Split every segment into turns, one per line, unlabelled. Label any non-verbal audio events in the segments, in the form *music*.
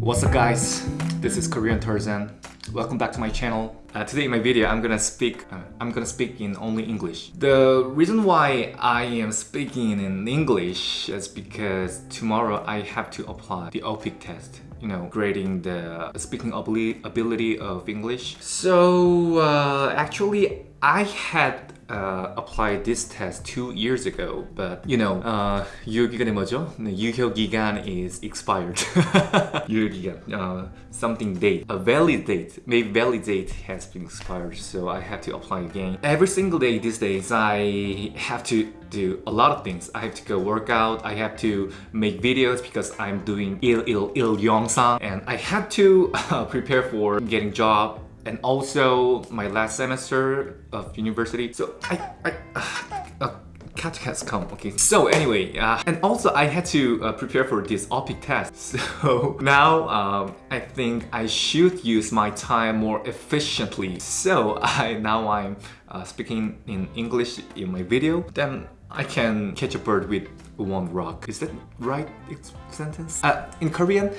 What's up guys? This is Korean Tarzan. Welcome back to my channel. Uh, today in my video I'm gonna speak uh, I'm gonna speak in only English. The reason why I am speaking in English is because tomorrow I have to apply the OPIC test you know, grading the speaking ability of English. So uh, actually I had uh, applied this test two years ago but you know uh, 유효기간이 뭐죠? 유효기간 is expired *laughs* 유효기간 uh, something date a valid date maybe valid date has been expired so I have to apply again every single day these days I have to do a lot of things I have to go work out I have to make videos because I'm doing il il il 영상 and I have to prepare for getting job and also my last semester of university. So I, I uh, Cat has come, okay. So anyway, uh, and also I had to uh, prepare for this OPIC test. *laughs* So now um, I think I should use my time more efficiently. So I now I'm uh, speaking in English in my video. Then I can catch a bird with one rock. Is that right sentence? Uh, in Korean,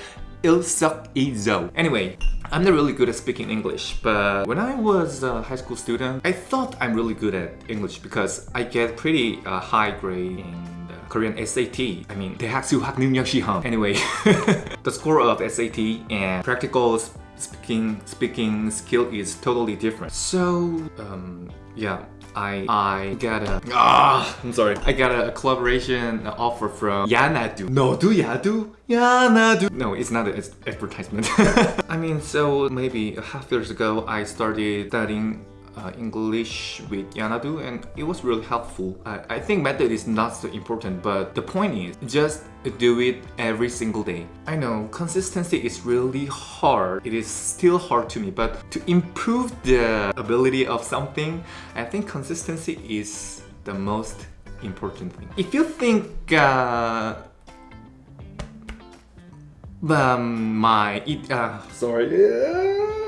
il suk i zo. Anyway, I'm not really good at speaking English, but when I was a high school student, I thought I'm really good at English because I get pretty uh, high grade in the Korean SAT. I mean, 대학 수학 능력 시험. Anyway, *laughs* the score of SAT and practical speaking speaking skill is totally different. So, um, yeah, I I got a ah I'm sorry. I got a collaboration offer from Yanadu. No do Yadu Yanadu. No it's not an advertisement. *laughs* I mean so maybe a half years ago I started studying uh, English with Yanadu and it was really helpful. I, I think method is not so important but the point is just do it every single day. I know consistency is really hard. It is still hard to me but to improve the ability of something I think consistency is the most important thing. If you think uh, um, my it, uh, sorry *laughs*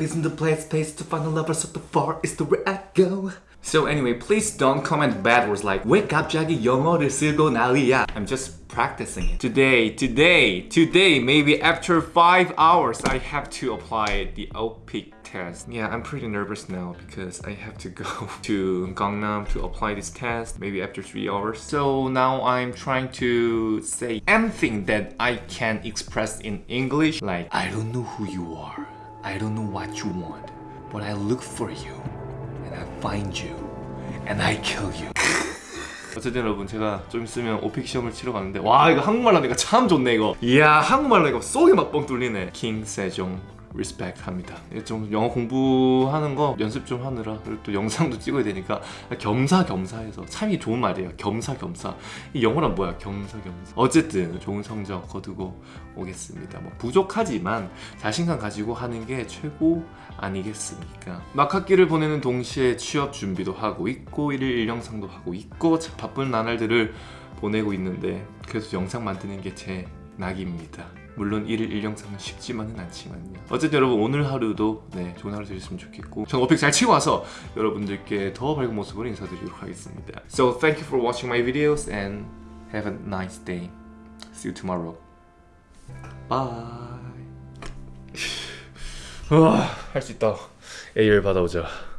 isn't the place, place to find a lover so the far is the where I go So anyway, please don't comment bad words like 왜 갑자기 영어를 쓰고 난리야 I'm just practicing it Today, today, today, maybe after 5 hours I have to apply the OPIC test Yeah, I'm pretty nervous now because I have to go *laughs* to Gangnam to apply this test maybe after 3 hours So now I'm trying to say anything that I can express in English like I don't know who you are I don't know what you want, but I look for you, and I find you, and I kill you. 어쨌든 여러분 제가 좀 있으면 오픽 시험을 치러 가는데 와 이거 한국말 하니까 참 좋네 이거 이야 한국말 하니까 속이 막 뻥 뚫리네 킹 세종 리스펙트 합니다. 좀 영어 공부하는 거 연습 좀 하느라 그리고 또 영상도 찍어야 되니까 겸사겸사해서 참이 좋은 말이에요. 겸사겸사. 이 영어란 뭐야? 겸사겸사. 어쨌든 좋은 성적 거두고 오겠습니다. 뭐 부족하지만 자신감 가지고 하는 게 최고 아니겠습니까? 막 학기를 보내는 동시에 취업 준비도 하고 있고 일일 일영상도 하고 있고 바쁜 나날들을 보내고 있는데 그래서 영상 만드는 게 제 낙입니다. 물론 일일 일영상은 쉽지만은 않지만요. 어쨌든 여러분 오늘 하루도 네, 좋은 하루 되셨으면 좋겠고 전 어픽 잘 치고 와서 여러분들께 더 밝은 모습으로 인사드리도록 하겠습니다. So thank you for watching my videos and have a nice day. See you tomorrow. Bye. *sighs* 할수 있다. A열 받아오자